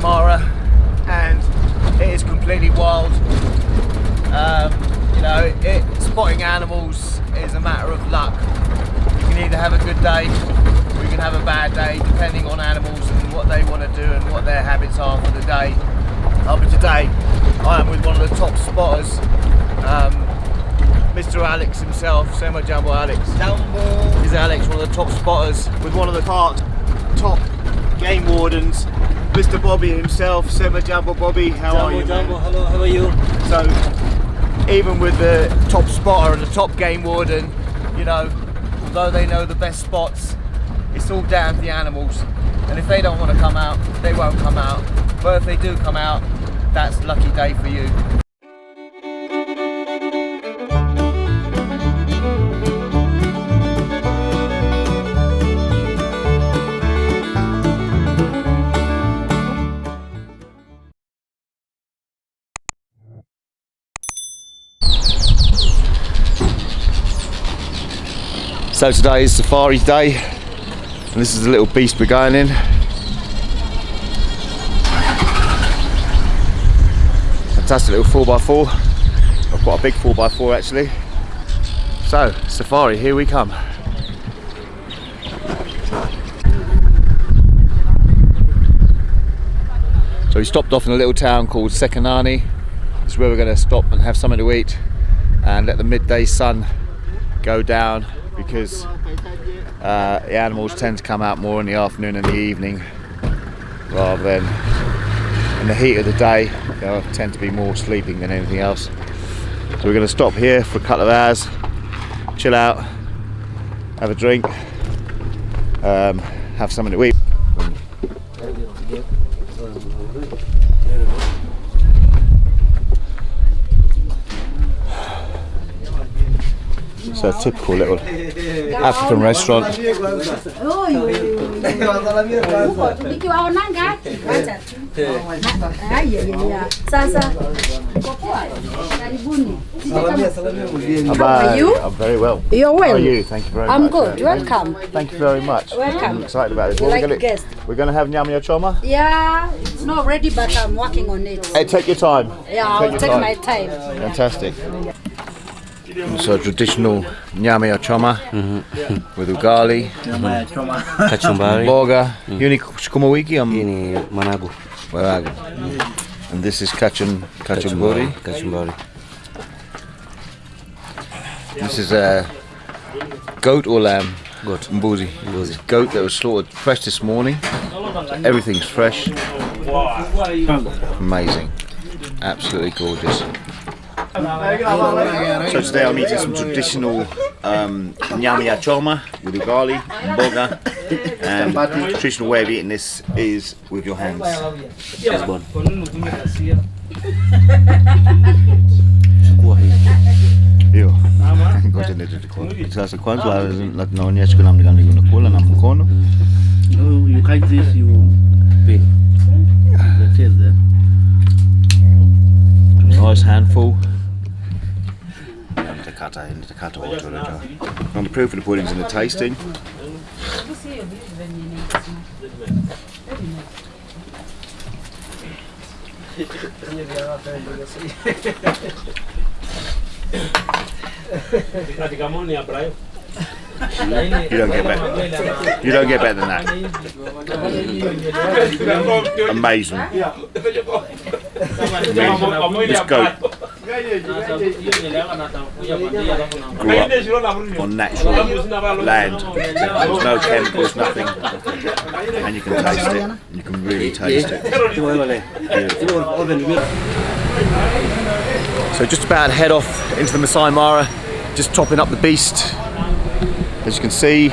Mara and it is completely wild. Um, you know, it, spotting animals is a matter of luck. You can either have a good day or you can have a bad day depending on animals and what they want to do and what their habits are for the day. Uh, but today I am with one of the top spotters, um, Mr. Alex himself, Sema Jumbo Alex. Jumbo! Is Alex one of the top spotters with one of the park's top game wardens, Mr. Bobby himself, Sema Jumbo Bobby. How Jumbo, are you? Jumbo, hello, how are you? So even with the top spotter and the top game warden, you know, although they know the best spots, it's all down to the animals. And if they don't want to come out, they won't come out. But if they do come out, that's lucky day for you. So today is safari day and this is the little beast we're going in. Fantastic little 4x4. I've got a big 4x4 actually. So, safari, here we come. So we stopped off in a little town called Sekenani. It's where we're going to stop and have something to eat and let the midday sun go down because uh, the animals tend to come out more in the afternoon and the evening rather than in the heat of the day they tend to be more sleeping than anything else. So we're going to stop here for a couple of hours chill out have a drink um, have something to eat. A typical little African restaurant. are you? I'm very well. You're well? How are you? Thank you very I'm much. good. Welcome. Thank you very much. Welcome. I'm excited about this. What like we're gonna, guest? We're going to have nyama choma. Yeah, it's not ready, but I'm working on it. Hey, take your time. Yeah, I'll take time. my time. Fantastic. So traditional nyame nyama choma mm-hmm. with ugali, Kachumbari. boga, mm. yuni sukuma wiki Hii am um, ni managu. waraga. Mm. And this is kachun kachumburi. Kachumbari. This is a goat or lamb? Goat. Mbuzi. Mbuzi. Goat that was slaughtered fresh this morning. So everything's fresh. Amazing. Absolutely gorgeous. So today I'm eating some traditional um, nyama choma with ugali, boga, and the traditional way of eating this is with your hands. You Pin. Nice handful. Nitakata, nitakata wote unajua. I'm the proof of the puddings and the tasting. You don't get better. You don't get better than that. Amazing. This goat grew up on natural land. There's no chemicals, nothing. And you can taste it. You can really taste it. So just about head off into the Masai Mara, just topping up the beast. As you can see,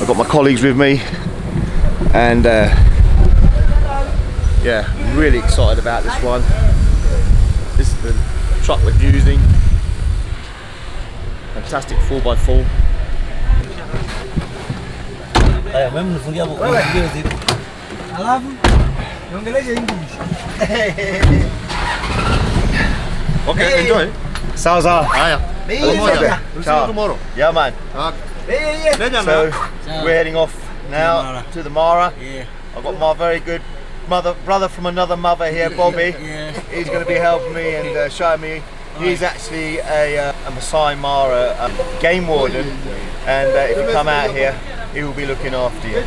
I've got my colleagues with me and uh, yeah, really excited about this one. This is the truck we're using. Fantastic 4x4. Haya, wewe mnifungia hapo. Ndio ziko. Alafu niongeleje English. Okay, enjoy. Sawa sawa. Haya. Pamoja. Ciao. tomorrow. Yeah man. So we're heading off now to the Mara. Yeah. I've got my very good mother, brother from another mother here, Bobby. yeah. He's going to be helping me and uh, showing me. He's actually a, uh, a Masai Mara um, game warden, and uh, if you come out here, he will be looking after you.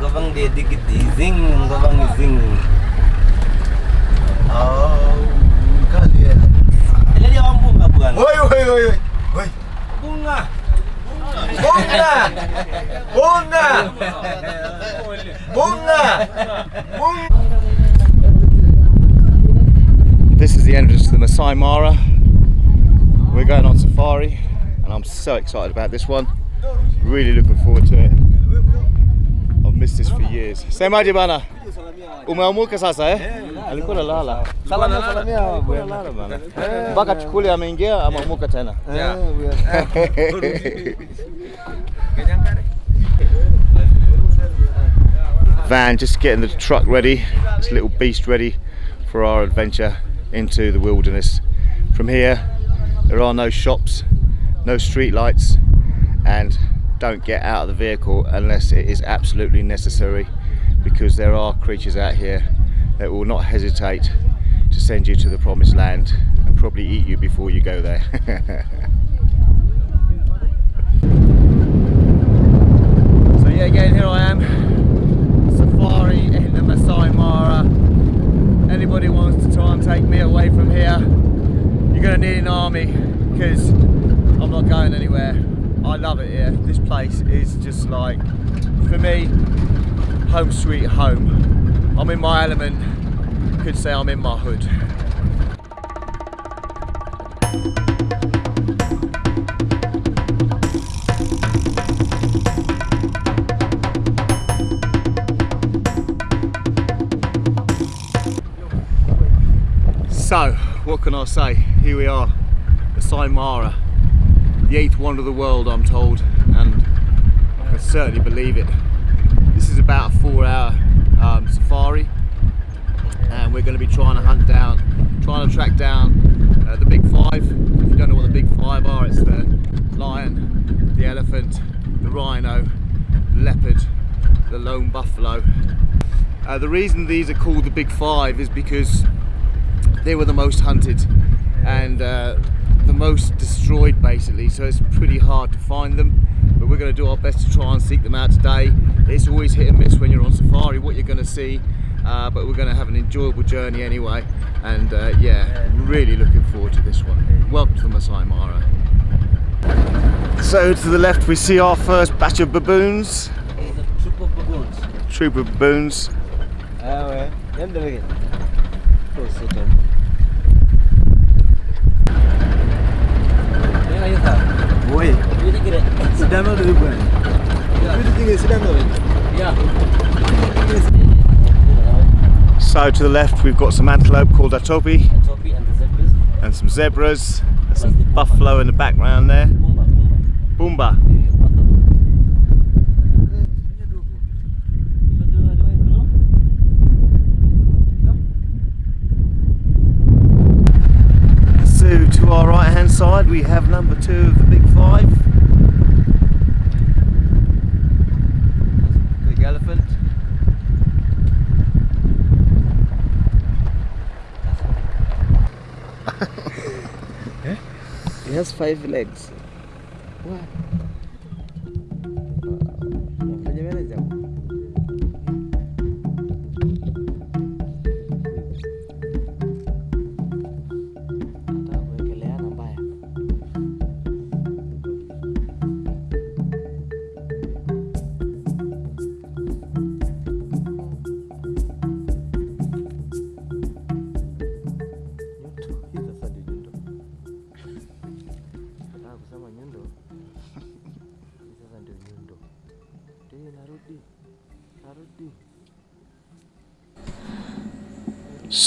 Ngobang dia dikit zing, ngobang zing. Oh, Bunga! Bunga! Bunga! This is the entrance to the Masai Mara. We're going on safari and I'm so excited about this one. Really looking forward to it. I've missed this for years. Semaje bana? Umeamuka sasa eh? Alikuwa analala. Salamia salamia. Alikuwa analala bana. Mpaka chukuli ameingia ameamuka tena. Van just getting the truck ready, this little beast ready for our adventure into the wilderness. From here, there are no shops, no street lights, and don't get out of the vehicle unless it is absolutely necessary because there are creatures out here that will not hesitate to send you to the promised land and probably eat you before you go there. so yeah, again here I am, safari in the Masai Anybody wants to try and take me away from here, you're gonna need an army because I'm not going anywhere. I love it here. This place is just like, for me, home sweet home. I'm in my element. Could say I'm in my hood. I say? Here we are, the Saimara, the eighth wonder of the world, I'm told, and I can certainly believe it. This is about a four hour um, safari, and we're going to be trying to hunt down, trying to track down uh, the big five. If you don't know what the big five are, it's the lion, the elephant, the rhino, the leopard, the lone buffalo. Uh, the reason these are called the big five is because they were the most hunted and uh, the most destroyed basically. So it's pretty hard to find them but we're going to do our best to try and seek them out today. It's always hit and miss when you're on safari what you're going to see uh, but we're going to have an enjoyable journey anyway. And uh, yeah really looking forward to this one. Welcome to the Masai Mara. So to the left we see our first batch of baboons. Troop of baboons. troop of baboons. Ah, ouais. Ada tu bukan? Itu tinggal sedang tu. Yeah. so to the left we've got some antelope called atopi Topi and the zebras. and some zebras and some buffalo in the background there Bumba, bumba. Boomba Eh, patut. Isa dua, dua, dua. So to our right hand side we have number two of the big five. Big elephant. It has five legs.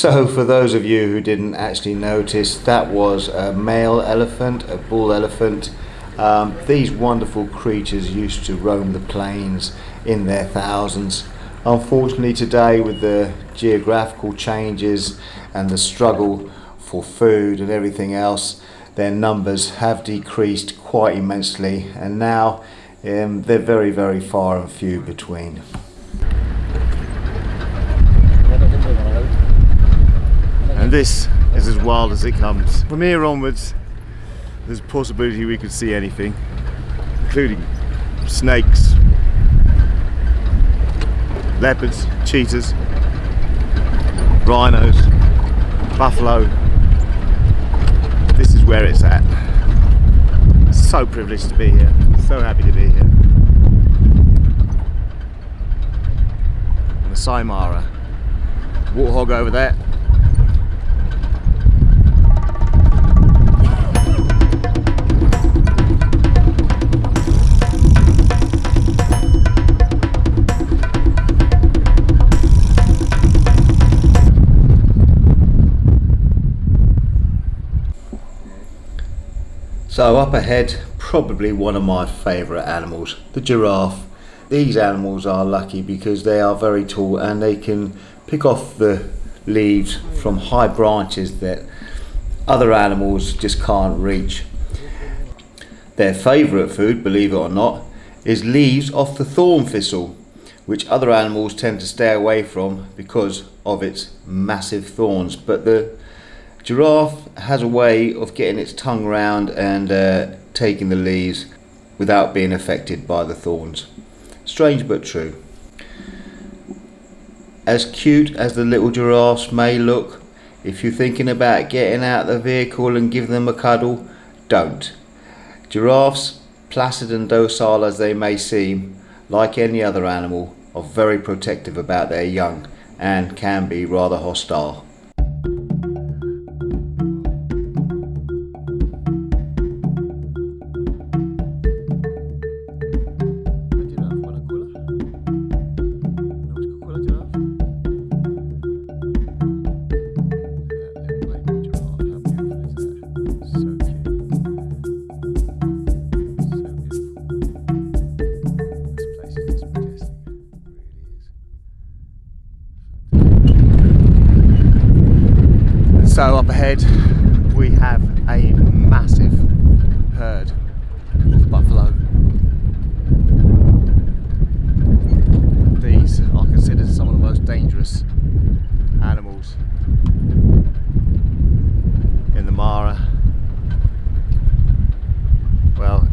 So for those of you who didn't actually notice, that was a male elephant, a bull elephant. Um, these wonderful creatures used to roam the plains in their thousands. Unfortunately today with the geographical changes and the struggle for food and everything else, their numbers have decreased quite immensely, and now um, they're very, very far and few between. And this is as wild as it comes. From here onwards, there's a possibility we could see anything, including snakes, leopards, cheetahs, rhinos, buffalo. This is where it's at. So privileged to be here, so happy to be here. Masai Mara. Warthog over there. So up ahead, probably one of my favourite animals, the giraffe. These animals are lucky because they are very tall and they can pick off the leaves from high branches that other animals just can't reach. Their favourite food, believe it or not, is leaves off the thorn thistle, which other animals tend to stay away from because of its massive thorns. But the Giraffe has a way of getting its tongue round and uh, taking the leaves without being affected by the thorns. Strange but true. As cute as the little giraffes may look, if you're thinking about getting out of the vehicle and give them a cuddle, don't. Giraffes, placid and docile as they may seem, like any other animal, are very protective about their young and can be rather hostile. So up ahead we have a massive herd of buffalo. These are considered some of the most dangerous animals in the Mara. Well,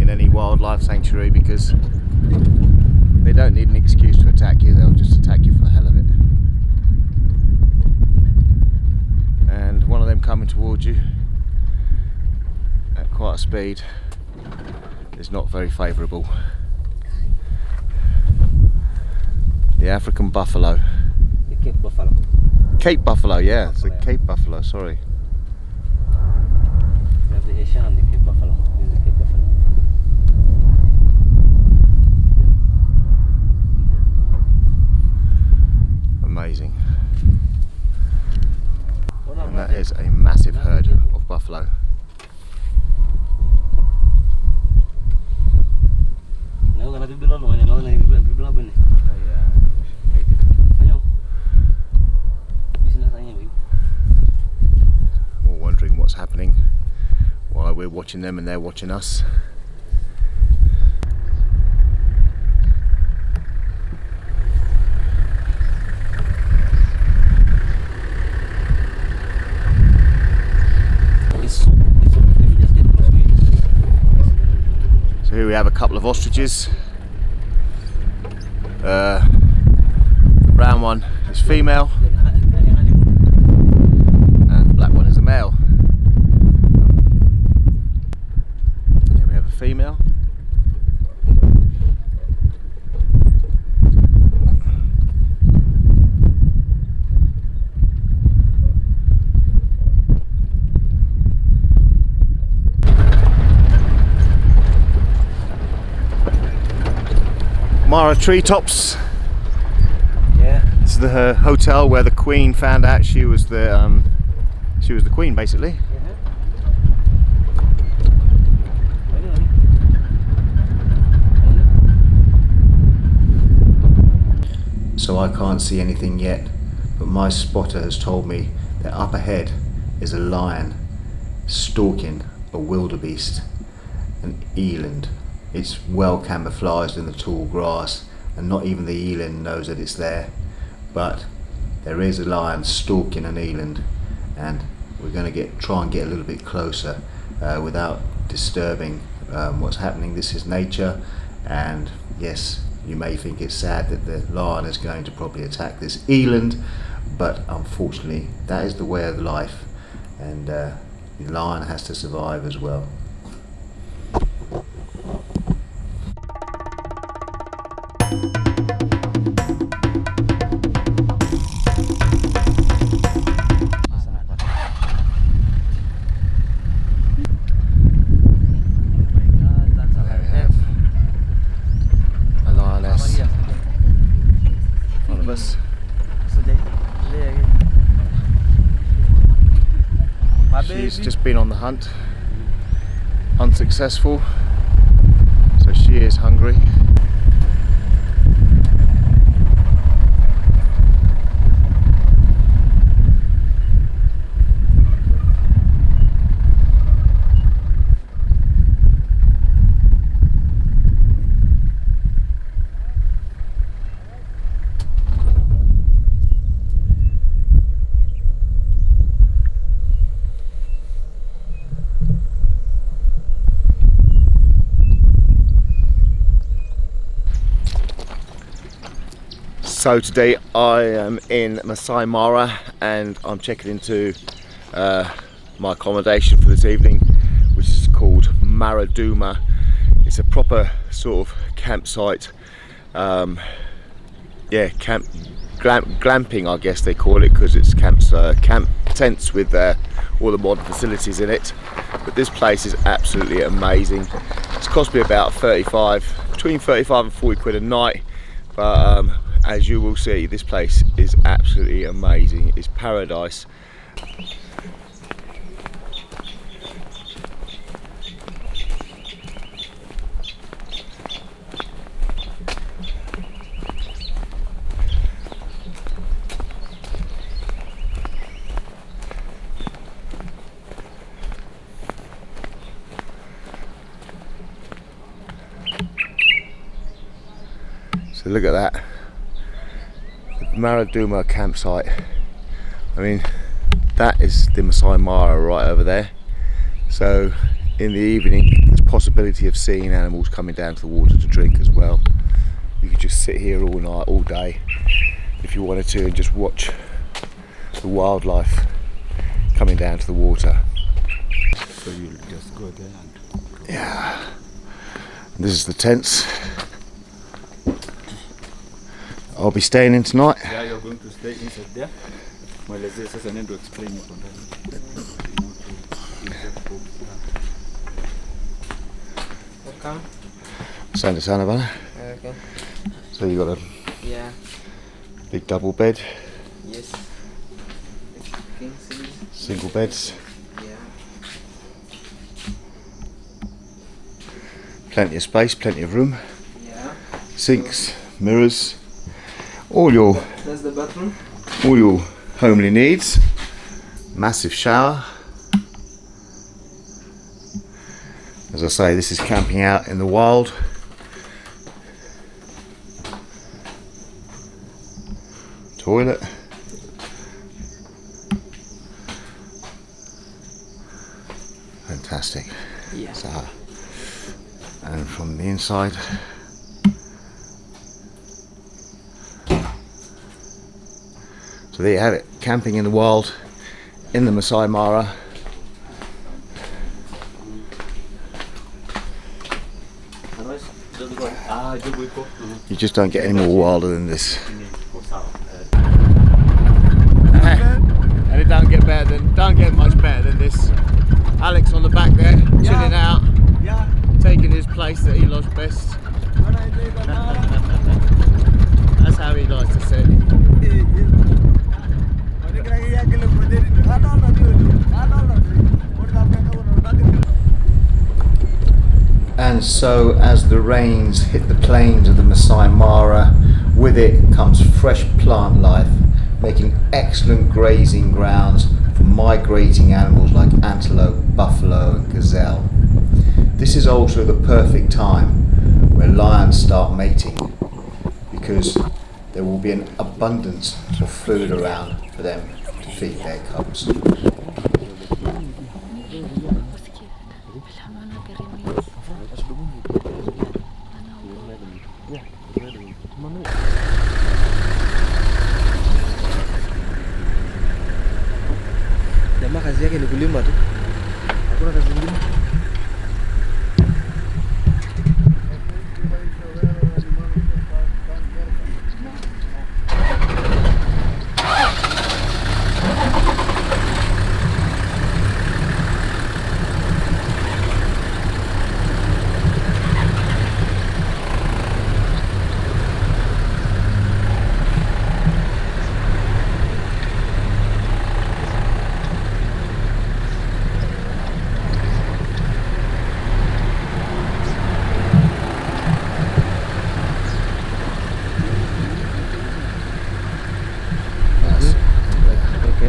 in any wildlife sanctuary because they don't need an excuse to attack you, they'll just attack you for the hell of it. and one of them coming towards you at quite a speed is not very favourable. The African buffalo. The Cape Buffalo. Cape buffalo, yeah, it's a Cape buffalo, sorry. We have the Asian and the Cape Buffalo. This is the Cape Buffalo. Amazing. And that is a massive herd of buffalo. Ngayon ka natibilo no, ngayon ka natibilo ba ni? Ngayon. Bisa na tayo ngayon. All wondering what's happening while we're watching them and they're watching us. It's it's okay if you just get close to it. So here we have a couple of ostriches. Uh, the brown one is female and the black one is a male. Here we have a female. Mara Treetops. Yeah. This is the uh, hotel where the Queen found out she was the um, she was the Queen, basically. So I can't see anything yet, but my spotter has told me that up ahead is a lion stalking a wildebeest, an eland. It's well camouflaged in the tall grass and not even the eland knows that it's there. But there is a lion stalking an eland and we're going to get try and get a little bit closer uh, without disturbing um, what's happening. This is nature and yes, you may think it's sad that the lion is going to probably attack this eland, but unfortunately that is the way of life and uh, the lion has to survive as well. She's just been on the hunt, unsuccessful, so she is hungry. So today I am in Masai Mara and I'm checking into uh, my accommodation for this evening which is called Maraduma. It's a proper sort of campsite, um, yeah, camp glam, glamping I guess they call it because it's camps, uh, camp tents with uh, all the modern facilities in it. But this place is absolutely amazing. It's cost me about 35, between 35 and 40 quid a night. But um, as you will see, this place is absolutely amazing. It's paradise. So look at that. Maraduma campsite. I mean, that is the Masai Mara right over there. So in the evening, there's possibility of seeing animals coming down to the water to drink as well. You could just sit here all night, all day, if you wanted to, and just watch the wildlife coming down to the water. So you'll just go there and Yeah. And this is the tents. I'll be staying in tonight. yeah, you're going to stay inside there. Mwelezee sasa nendo explain huko ndani. Welcome. Asante sana bana. Okay. So you got a Yeah. big double bed, Yes. Single beds, Yeah. plenty of space, plenty of room, Yeah. sinks, mirrors, all your That's the bathroom. all your homely needs. Massive shower. As I say, this is camping out in the wild. Toilet. Fantastic. Yeah. So, uh, and from the inside, so there you have it, camping in the wild in the Masai Mara. Ah, jibu iko. You just don't get any more wilder than this. And it don't get better than don't get much better than this. Alex on the back there, chilling out, Yeah. taking his place that he loves best. That's how he likes to sit. And so, as the rains hit the plains of the Masai Mara, with it comes fresh plant life, making excellent grazing grounds for migrating animals like antelope, buffalo and gazelle. This is also the perfect time where lions start mating because there will be an abundance of food around for them to feed their cubs.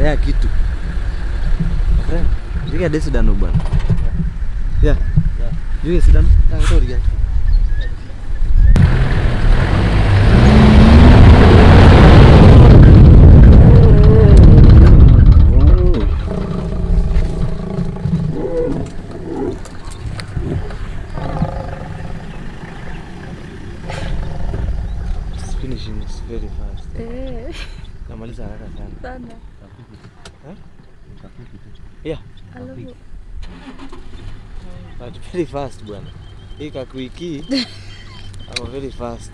ya gitu. Keren jadi ada sedan lubang ya, ya. ya. jadi iya, sedan. Nah itu dia. Bwana. Hii kakuiki I'm very fast.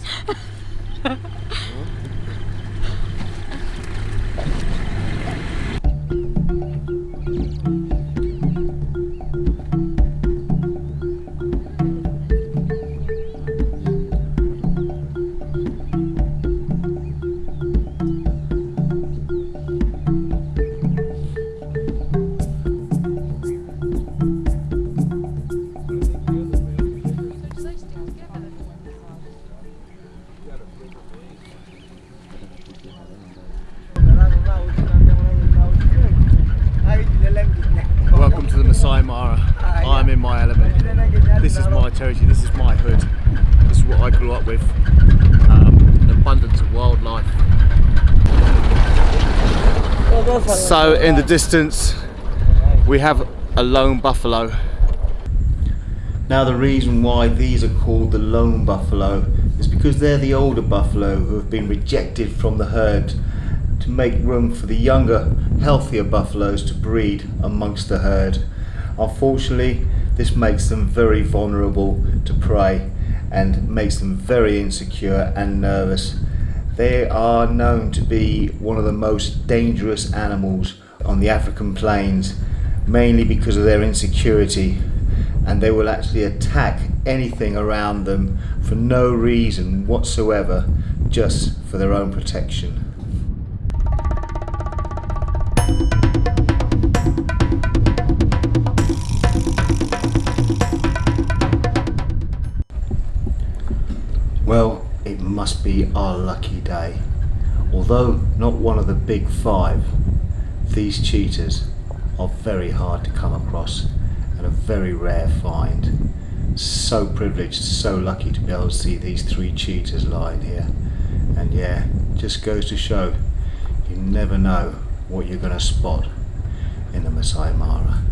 So in the distance we have a lone buffalo. Now the reason why these are called the lone buffalo is because they're the older buffalo who have been rejected from the herd to make room for the younger, healthier buffaloes to breed amongst the herd. Unfortunately, this makes them very vulnerable to prey and makes them very insecure and nervous. They are known to be one of the most dangerous animals on the African plains, mainly because of their insecurity and they will actually attack anything around them for no reason whatsoever, just for their own protection. Be our lucky day. Although not one of the big five, these cheetahs are very hard to come across and a very rare find. So privileged, so lucky to be able to see these three cheetahs lying here. And yeah, just goes to show you never know what you're going to spot in the Masai Mara.